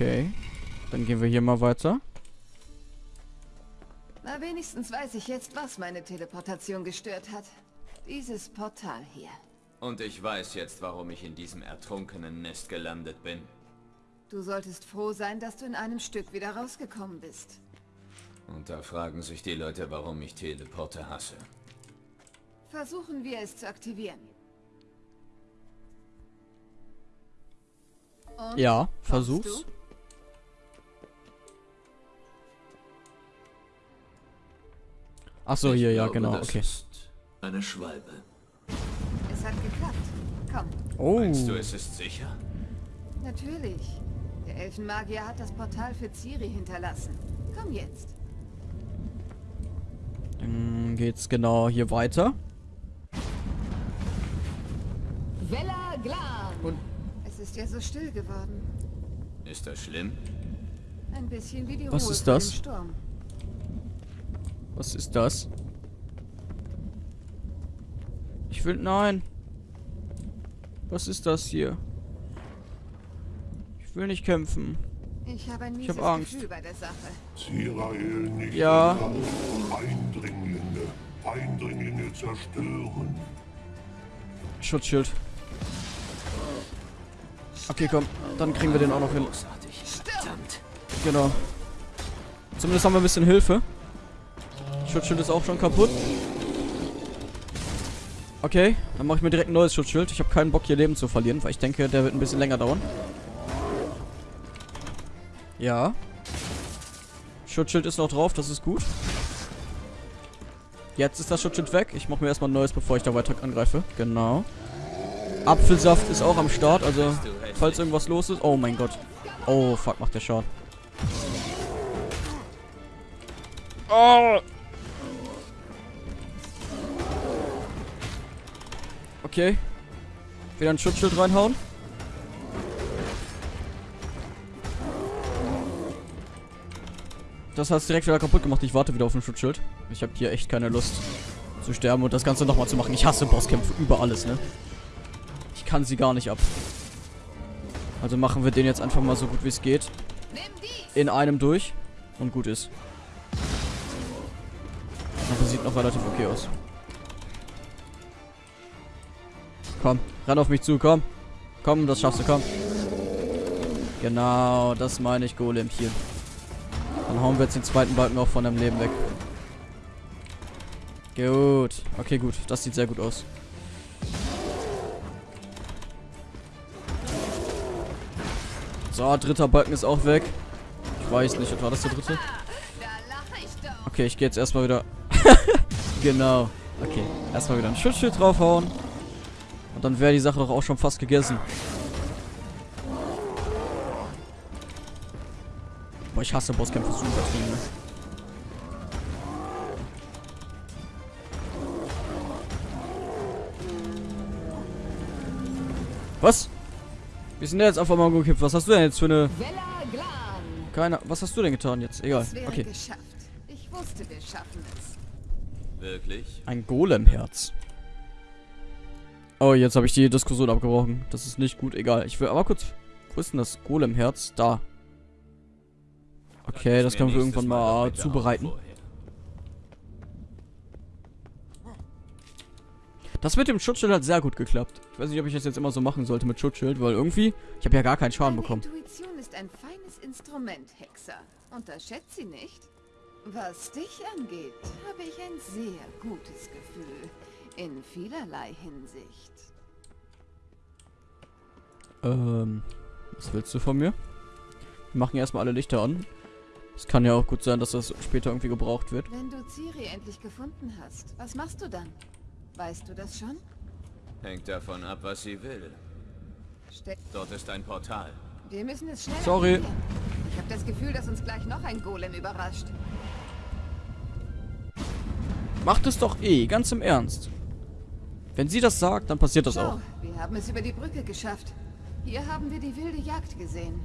Okay. Dann gehen wir hier mal weiter. Na, wenigstens weiß ich jetzt, was meine Teleportation gestört hat. Dieses Portal hier. Und ich weiß jetzt, warum ich in diesem ertrunkenen Nest gelandet bin. Du solltest froh sein, dass du in einem Stück wieder rausgekommen bist. Und da fragen sich die Leute, warum ich Teleporte hasse. Versuchen wir es zu aktivieren. Und? Ja, versuch's. du? Ach so, hier, ja, glaube, genau, das okay. ist eine Schwalbe. Es hat geklappt. Komm, Oh. Meinst du, es ist sicher? natürlich. Der Elfenmagier hat das Portal für Ciri hinterlassen. Komm jetzt. Dann geht's genau hier weiter. Vella Glan. Und- Es ist ja so still geworden. Ist das schlimm? Ein bisschen wie die Was Ruhe ist das? Sturm. Was ist das? Ich will... Nein. Was ist das hier? Ich will nicht kämpfen. Ich habe ein Ich hab Angst. Gefühl bei der Sache. Zirael nicht Ja. Eindringlinge, Eindringlinge zerstören. Schutzschild. Okay, komm. Dann kriegen wir den auch noch hin. Großartig. Verdammt. Genau. Zumindest haben wir ein bisschen Hilfe. Schutzschild ist auch schon kaputt. Okay, dann mache ich mir direkt ein neues Schutzschild. Ich habe keinen Bock, hier Leben zu verlieren, weil ich denke, der wird ein bisschen länger dauern. Ja. Schutzschild ist noch drauf, das ist gut. Jetzt ist das Schutzschild weg. Ich mache mir erstmal ein neues, bevor ich da weiter angreife. Genau. Apfelsaft ist auch am Start, also falls irgendwas los ist. Oh mein Gott. Oh, fuck, macht der Schaden. Oh. Okay. Wieder ein Schutzschild reinhauen. Das hat es direkt wieder kaputt gemacht. Ich warte wieder auf ein Schutzschild. Ich habe hier echt keine Lust zu sterben und das Ganze nochmal zu machen. Ich hasse Bosskämpfe über alles, ne? Ich kann sie gar nicht ab. Also machen wir den jetzt einfach mal so gut wie es geht. In einem durch. Und gut ist. Aber sieht noch relativ okay aus. Komm, renn auf mich zu, komm. Komm, das schaffst du, komm. Genau, das meine ich, Golemchen. Dann hauen wir jetzt den zweiten Balken auch von deinem Leben weg. Gut. Okay, gut. Das sieht sehr gut aus. So, dritter Balken ist auch weg. Ich weiß nicht, war das der dritte? Okay, ich gehe jetzt erstmal wieder. genau. Okay, erstmal wieder ein Schutzschild draufhauen. Und dann wäre die Sache doch auch schon fast gegessen. Boah, ich hasse Bosskämpfe so übertrieben, ne? Was? Wir sind jetzt auf einmal gekippt. Was hast du denn jetzt für eine... Keine... Was hast du denn getan jetzt? Egal. Okay. wusste, wir schaffen es. Wirklich? Ein Golemherz. Oh, jetzt habe ich die Diskussion abgebrochen. Das ist nicht gut, egal. Ich will aber kurz... Wo ist denn das Golemherz? Da. Okay, das können wir irgendwann mal zubereiten. Das mit dem Schutzschild hat sehr gut geklappt. Ich weiß nicht, ob ich das jetzt immer so machen sollte mit Schutzschild, weil irgendwie... Ich habe ja gar keinen Schaden Deine bekommen. Intuition ist ein feines Instrument, Hexer. Unterschätzt sie nicht. Was dich angeht, habe ich ein sehr gutes Gefühl. In vielerlei Hinsicht. Ähm... Was willst du von mir? Wir machen erstmal alle Lichter an. Es kann ja auch gut sein, dass das später irgendwie gebraucht wird. Wenn du Ciri endlich gefunden hast, was machst du dann? Weißt du das schon? Hängt davon ab, was sie will. Ste Dort ist ein Portal. wir müssen es schnell Sorry. aktivieren. Ich habe das Gefühl, dass uns gleich noch ein Golem überrascht. Macht es doch eh, ganz im Ernst. Wenn sie das sagt, dann passiert das auch. Schau, wir haben es über die Brücke geschafft. Hier haben wir die wilde Jagd gesehen.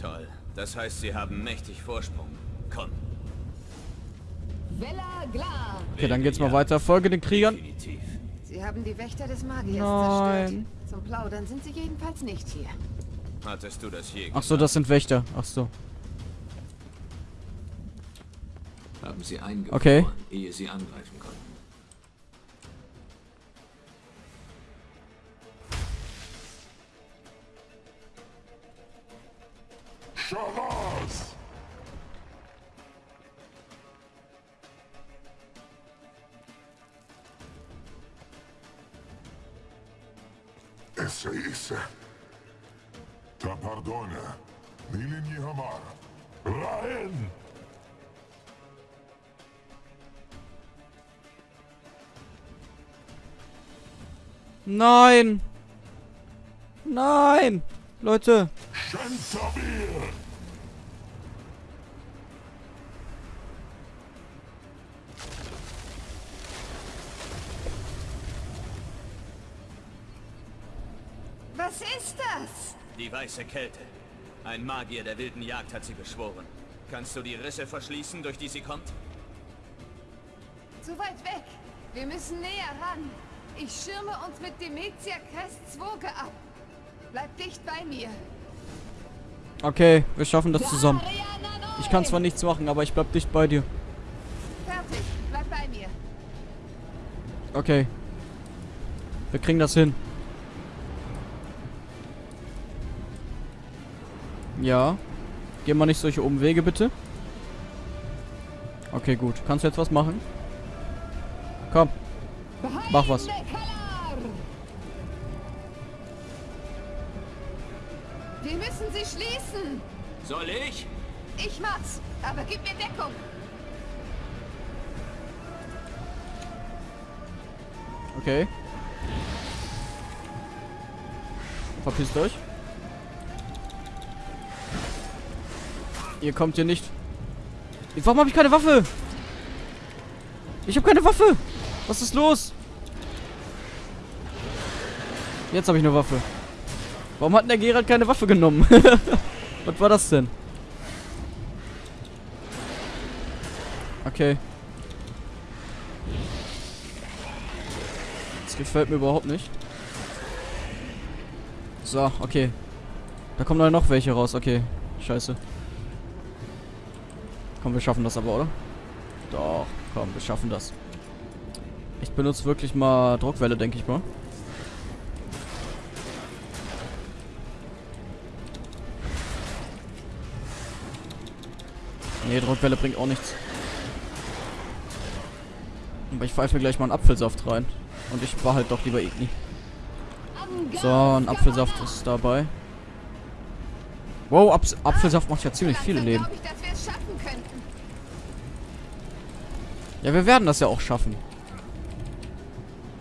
Toll. Das heißt, sie haben mächtig Vorsprung. Komm. Okay, dann geht's mal weiter. Folge den Kriegern. Definitiv. Sie haben die Wächter des Magiers Nein. zerstört. Zum Plaudern sind sie jedenfalls nicht hier. Hattest du das je Ach so, das sind Wächter. Ach so. Haben sie eingefroren, Okay. ehe sie angreifen konnten. Scharas! Esse, esse. Ta pardona. Nilini Hamar. Raen! Nein! Nein! Leute! Shentabir! Was ist das? Die weiße Kälte. Ein Magier der wilden Jagd hat sie beschworen. Kannst du die Risse verschließen, durch die sie kommt? Zu weit weg. Wir müssen näher ran. Ich schirme uns mit Demetia Crest Zwoge ab. Bleib dicht bei mir. Okay, wir schaffen das zusammen. Ich kann zwar nichts machen, aber ich bleib dicht bei dir. Fertig. Bleib bei mir. Okay. Wir kriegen das hin. Ja. Geh mal nicht solche Umwege, bitte. Okay, gut. Kannst du jetzt was machen? Komm. Mach was. Wir müssen sie schließen. Soll ich? Ich mach's. Aber gib mir Deckung. Okay. Verpisst euch. Ihr kommt hier nicht. Warum habe ich keine Waffe? Ich habe keine Waffe. Was ist los? Jetzt habe ich eine Waffe. Warum hat der Gerald keine Waffe genommen? Was war das denn? Okay. Das gefällt mir überhaupt nicht. So, okay. Da kommen noch welche raus. Okay, scheiße. Komm, wir schaffen das aber, oder? Doch, komm, wir schaffen das. Ich benutze wirklich mal Druckwelle, denke ich mal. Nee, Druckwelle bringt auch nichts. Aber ich pfeife gleich mal einen Apfelsaft rein. Und ich war halt doch lieber Igni. So, ein Apfelsaft ist dabei. Wow, Aps Apfelsaft macht ja ziemlich viele Leben. glaub ich, dass wir es schaffen könnten. Ja, wir werden das ja auch schaffen.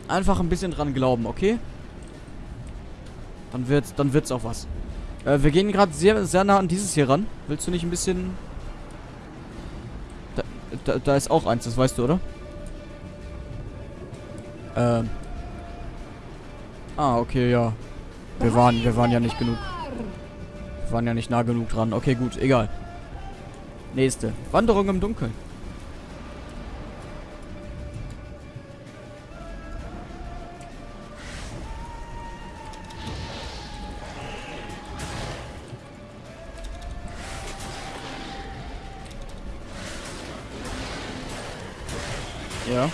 Einfach ein bisschen dran glauben, okay? Dann wird's, dann wird's auch was. Äh, wir gehen gerade sehr, sehr nah an dieses hier ran. Willst du nicht ein bisschen... Da, da, da ist auch eins, das weißt du, oder? Ähm. Ah, okay, ja. Wir waren, wir waren ja nicht genug. Wir waren ja nicht nah genug dran. Okay, gut, egal. Nächste. Wanderung im Dunkeln. Ja.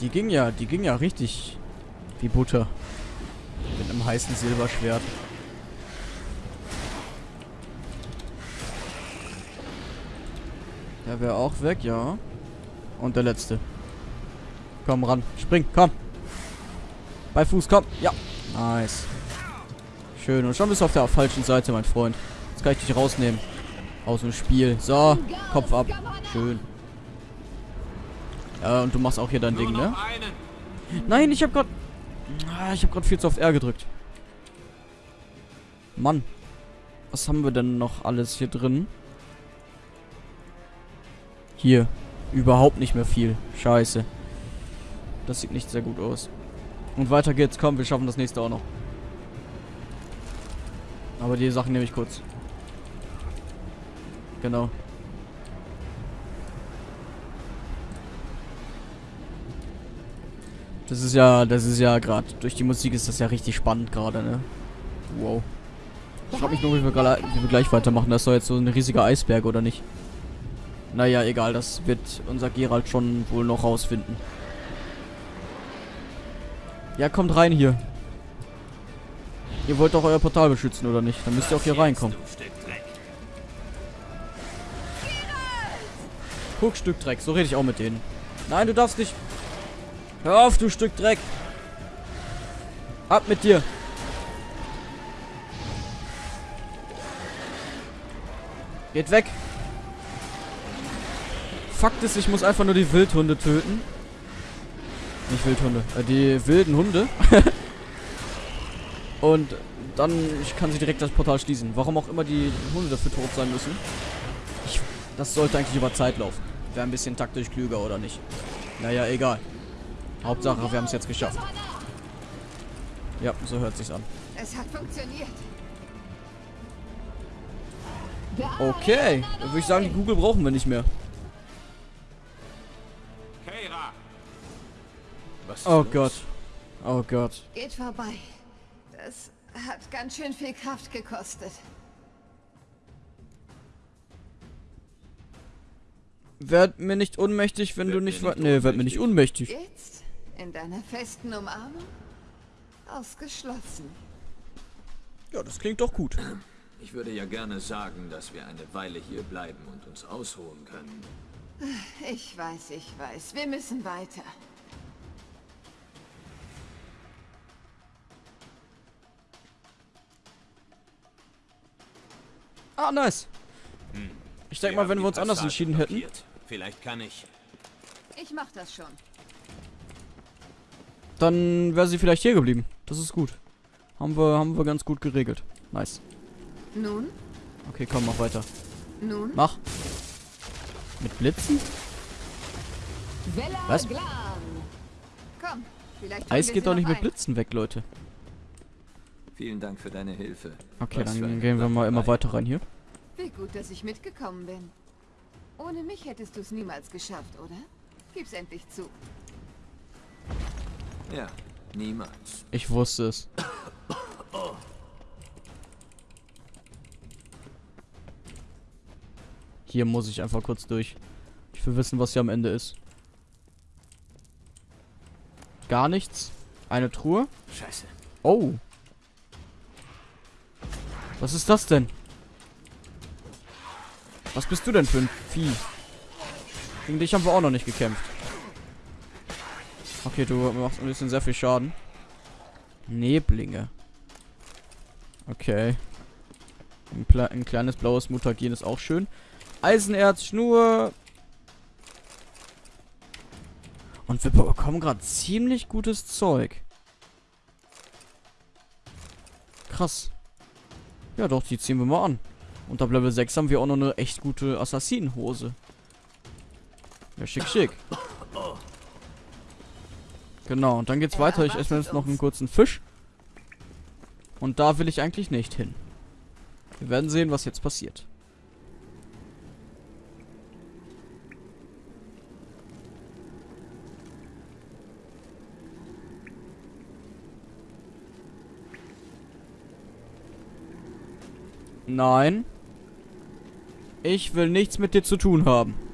Die ging ja, die ging ja richtig wie Butter. Mit einem heißen Silberschwert. Der wäre auch weg, ja. Und der letzte. Komm ran. Spring, komm. Bei Fuß, komm. Ja. Nice. Schön. Und schon bist du auf der falschen Seite, mein Freund. Jetzt kann ich dich rausnehmen. Aus dem Spiel. So. Kopf ab. Schön. Ja, und du machst auch hier dein Ding, ne? einen. Nein, ich hab grad... Ah, Ich hab grad viel zu oft R gedrückt. Mann. Was haben wir denn noch alles hier drin? Hier. Überhaupt nicht mehr viel. Scheiße. Das sieht nicht sehr gut aus. Und weiter geht's. Komm, wir schaffen das nächste auch noch. Aber die Sachen nehme ich kurz. Genau. Das ist ja, das ist ja gerade, durch die Musik ist das ja richtig spannend gerade, ne? Wow. Ich frage mich nur, wie wir, wie wir gleich weitermachen. Das doch jetzt so ein riesiger Eisberg, oder nicht? Naja, egal. Das wird unser Gerald schon wohl noch rausfinden. Ja, kommt rein hier. Ihr wollt doch euer Portal beschützen, oder nicht? Dann müsst ihr auch hier reinkommen. Guck, Stück Dreck. So rede ich auch mit denen. Nein, du darfst nicht. Hör auf, du Stück Dreck. Ab mit dir. Geht weg. Fakt ist, ich muss einfach nur die Wildhunde töten. Nicht Wildhunde, äh, die wilden Hunde. Und dann ich kann sie direkt das Portal schließen. Warum auch immer die Hunde dafür tot sein müssen. Ich, das sollte eigentlich über Zeit laufen. Wäre ein bisschen taktisch klüger, oder nicht? Naja, egal. Hauptsache, wir haben es jetzt geschafft. Ja, so hört sich's an. Es hat funktioniert. Okay, dann würde ich sagen, die Google brauchen wir nicht mehr. Oh? Gott. Oh Gott. Geht vorbei. Das hat ganz schön viel Kraft gekostet. Werd mir nicht unmächtig, wenn Werd du nicht... Nee, werd mir nicht unmächtig. Jetzt? In deiner festen Umarmung? Ausgeschlossen. Ja, das klingt doch gut. Ich würde ja gerne sagen, dass wir eine Weile hier bleiben und uns ausruhen können. Ich weiß, ich weiß. Wir müssen weiter. Ah, nice. Ich denke mal, wenn wir uns anders entschieden hätten. Vielleicht kann ich. Ich mach das schon. Dann wäre sie vielleicht hier geblieben. Das ist gut. Haben wir, haben wir ganz gut geregelt. Nice. Nun? Okay, komm, mach weiter. Nun? Mach. Mit Blitzen? Was? Komm, Eis geht doch nicht mit ein. Blitzen weg, Leute. Vielen Dank für deine Hilfe. Okay, Was dann gehen wir mal immer weiter rein hier. Wie gut, dass ich mitgekommen bin. Ohne mich hättest du es niemals geschafft, oder? Gib's endlich zu. Ja, niemals. Ich wusste es. Hier muss ich einfach kurz durch. Ich will wissen, was hier am Ende ist. Gar nichts. Eine Truhe. Scheiße. Oh. Was ist das denn? Was bist du denn für ein Vieh? Gegen dich haben wir auch noch nicht gekämpft. Okay, du machst ein bisschen sehr viel Schaden. Neblinge. Okay. Ein, ein kleines blaues Mutagen ist auch schön. Eisenerz, Schnur. Und wir bekommen gerade ziemlich gutes Zeug. Krass. Ja doch, die ziehen wir mal an. Und ab Level 6 haben wir auch noch eine echt gute Assassinenhose. Ja, schick, schick. Genau, und dann geht's Er weiter. Ich esse mir jetzt noch einen kurzen Fisch. Und da will ich eigentlich nicht hin. Wir werden sehen, was jetzt passiert. Nein. Ich will nichts mit dir zu tun haben.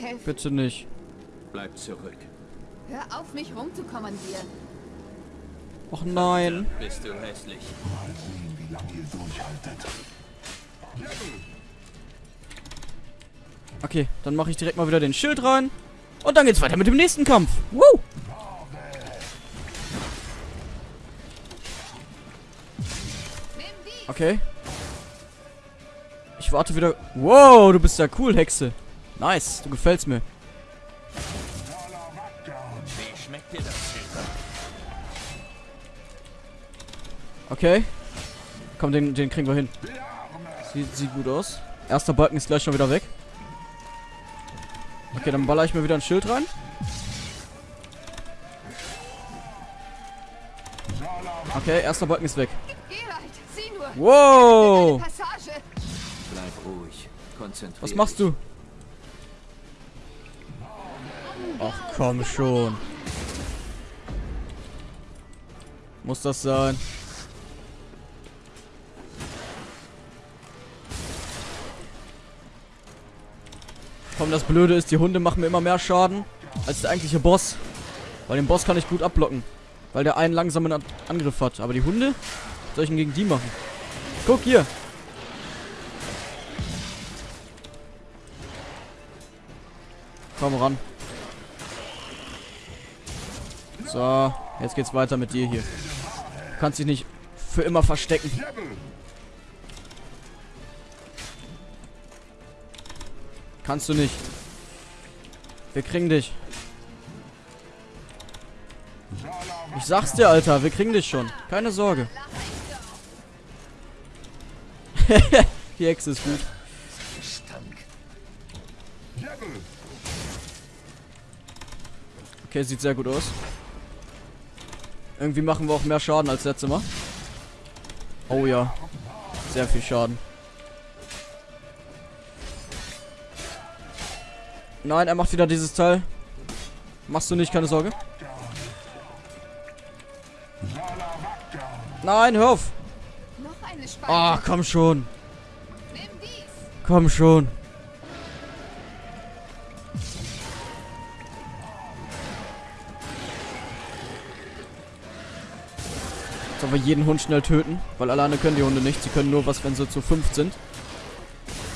Helfen? Bitte nicht. Bleib zurück. Hör auf, mich rumzukommandieren. Och nein. Bist du hässlich. Mal sehen, wie lange ihr durchhaltet. Okay, dann mache ich direkt mal wieder den Schild rein. Und dann geht's weiter mit dem nächsten Kampf. Woo! Okay. Ich warte wieder. Wow, du bist ja cool, Hexe. Nice, du gefällst mir. Wie schmeckt dir das Schild? Okay. Komm, den, den kriegen wir hin. Sieht, sieht gut aus. Erster Balken ist gleich schon wieder weg. Okay, dann baller ich mir wieder ein Schild rein. Okay, erster Balken ist weg. Wow! Was machst du? Ach komm schon. Muss das sein? Komm, das Blöde ist, die Hunde machen mir immer mehr Schaden als der eigentliche Boss. Weil den Boss kann ich gut abblocken. Weil der einen langsamen An Angriff hat. Aber die Hunde, soll ich denn gegen die machen? Guck hier. Komm ran. So, jetzt geht's weiter mit dir hier. Du kannst dich nicht für immer verstecken. Kannst du nicht. Wir kriegen dich. Ich sag's dir, Alter, wir kriegen dich schon. Keine Sorge. Die Hexe ist gut. Okay, sieht sehr gut aus. Irgendwie machen wir auch mehr Schaden als letztes Mal. Oh ja. Sehr viel Schaden. Nein, er macht wieder dieses Teil. Machst du nicht, keine Sorge. Nein, hör auf. Ah, komm schon. Komm schon. Wir jeden Hund schnell töten? Weil alleine können die Hunde nicht. Sie können nur was, wenn sie zu fünf sind.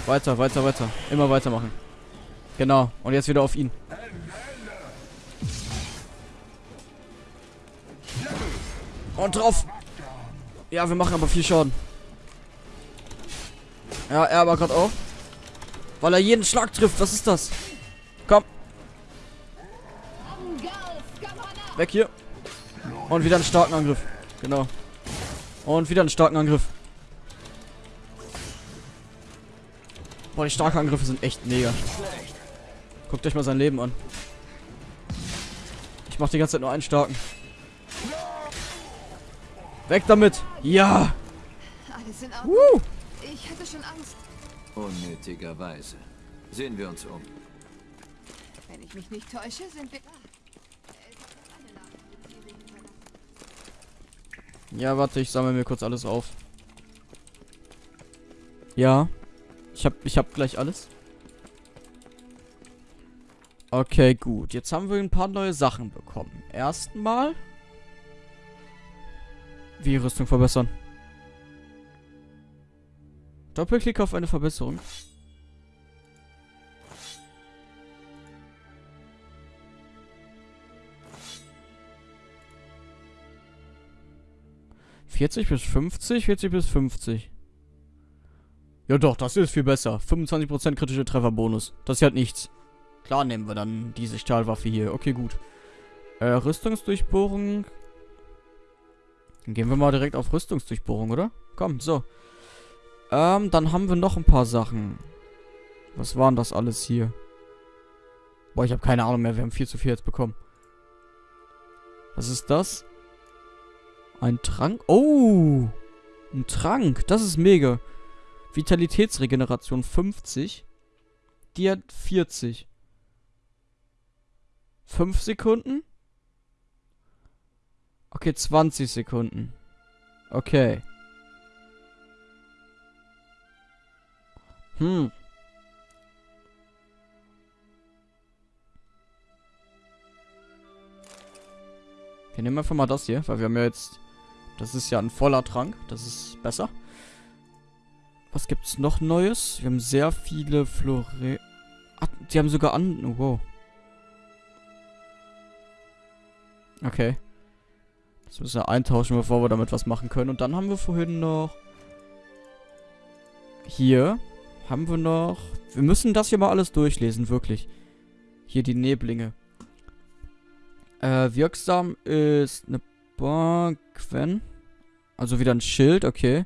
Weiter, weiter, weiter. Immer weitermachen. Genau. Und jetzt wieder auf ihn. Und drauf. Ja, wir machen aber viel Schaden. Ja, er aber gerade auch. Weil er jeden Schlag trifft. Was ist das? Komm. Weg hier. Und wieder einen starken Angriff. Genau. Und wieder einen starken Angriff. Boah, die starken Angriffe sind echt mega. Guckt euch mal sein Leben an. Ich mach die ganze Zeit nur einen starken. Weg damit. Ja. Alles in Ordnung. Uh. Ich hatte schon Angst. Unnötigerweise. Sehen wir uns um. Wenn ich mich nicht täusche, sind wir... Ja, warte, ich sammle mir kurz alles auf. Ja. Ich hab, ich hab gleich alles. Okay, gut. Jetzt haben wir ein paar neue Sachen bekommen. Erstmal. Wie Rüstung verbessern. Doppelklick auf eine Verbesserung. Vierzig bis 50, 40 bis 50. Ja doch, das ist viel besser. 25% kritische Trefferbonus. Das ist halt nichts. Klar nehmen wir dann diese Stahlwaffe hier. Okay, gut. Äh, Rüstungsdurchbohrung. Dann gehen wir mal direkt auf Rüstungsdurchbohrung, oder? Komm, so. Ähm, dann haben wir noch ein paar Sachen. Was waren das alles hier? Boah, ich habe keine Ahnung mehr. Wir haben viel zu viel jetzt bekommen. Was ist das? Ein Trank? Oh! Ein Trank. Das ist mega. Vitalitätsregeneration 50. Die hat 40. 5 Sekunden? Okay, 20 Sekunden. Okay. Hm. Wir nehmen einfach mal das hier, weil wir haben ja jetzt... Das ist ja ein voller Trank. Das ist besser. Was gibt's noch Neues? Wir haben sehr viele Flore... Ach, die haben sogar an... Oh, wow. Okay. Das müssen wir eintauschen, bevor wir damit was machen können. Und dann haben wir vorhin noch... Hier haben wir noch... Wir müssen das hier mal alles durchlesen, wirklich. Hier die Neblinge. Äh, wirksam ist eine Barquen. Also wieder ein Schild, okay.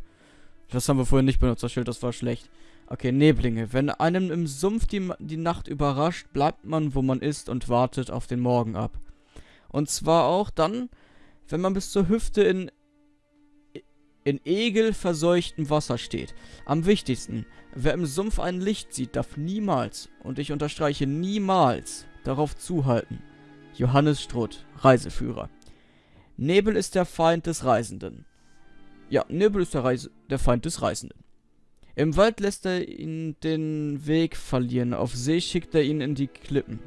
Das haben wir vorhin nicht benutzt, das Schild, das war schlecht. Okay, Neblinge. Wenn einem im Sumpf die, die Nacht überrascht, bleibt man, wo man ist und wartet auf den Morgen ab. Und zwar auch dann, wenn man bis zur Hüfte in in egelverseuchtem Wasser steht. Am wichtigsten, wer im Sumpf ein Licht sieht, darf niemals, und ich unterstreiche niemals, darauf zuhalten. Johannes Strutt, Reiseführer. Nebel ist der Feind des Reisenden. Ja, Nebel ist der, Reise der Feind des Reisenden. Im Wald lässt er ihn den Weg verlieren, auf See schickt er ihn in die Klippen.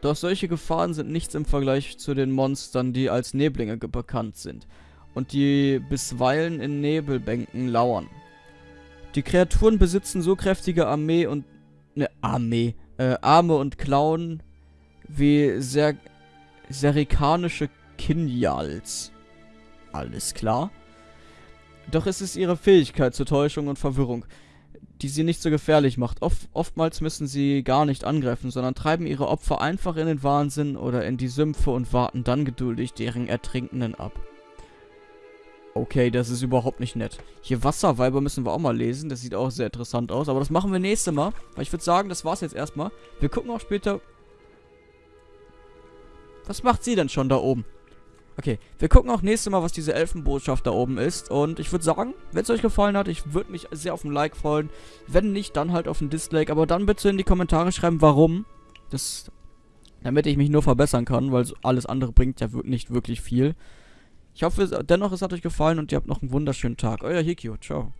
Doch solche Gefahren sind nichts im Vergleich zu den Monstern, die als Neblinge bekannt sind und die bisweilen in Nebelbänken lauern. Die Kreaturen besitzen so kräftige Armee und ne Armee, äh, Arme und Klauen wie ser serikanische Kinjals. Alles klar. Doch es ist ihre Fähigkeit zur Täuschung und Verwirrung, die sie nicht so gefährlich macht. Oft, oftmals müssen sie gar nicht angreifen, sondern treiben ihre Opfer einfach in den Wahnsinn oder in die Sümpfe und warten dann geduldig deren Ertrinkenden ab. Okay, das ist überhaupt nicht nett. Hier Wasserweiber müssen wir auch mal lesen. Das sieht auch sehr interessant aus. Aber das machen wir nächstes Mal. Weil ich würde sagen, das war's jetzt erstmal. Wir gucken auch später... Was macht sie denn schon da oben? Okay, wir gucken auch nächstes Mal, was diese Elfenbotschaft da oben ist. Und ich würde sagen, wenn es euch gefallen hat, ich würde mich sehr auf ein Like freuen. Wenn nicht, dann halt auf ein Dislike. Aber dann bitte in die Kommentare schreiben, warum. Das... Damit ich mich nur verbessern kann, weil alles andere bringt ja nicht wirklich viel. Ich hoffe dennoch, es hat euch gefallen und ihr habt noch einen wunderschönen Tag. Euer Hikio. Ciao.